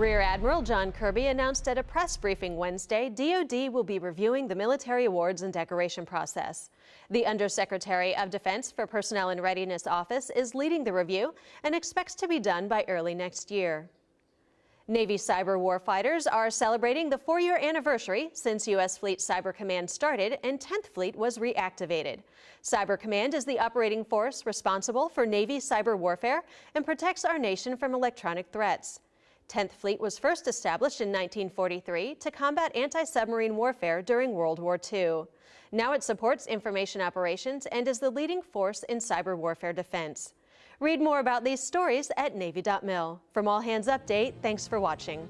Rear Admiral John Kirby announced at a press briefing Wednesday DoD will be reviewing the military awards and decoration process. The Undersecretary of Defense for Personnel and Readiness Office is leading the review and expects to be done by early next year. Navy cyber warfighters are celebrating the four-year anniversary since U.S. Fleet Cyber Command started and 10th Fleet was reactivated. Cyber Command is the operating force responsible for Navy cyber warfare and protects our nation from electronic threats. 10th Fleet was first established in 1943 to combat anti-submarine warfare during World War II. Now it supports information operations and is the leading force in cyber warfare defense. Read more about these stories at Navy.mil. From All Hands Update, thanks for watching.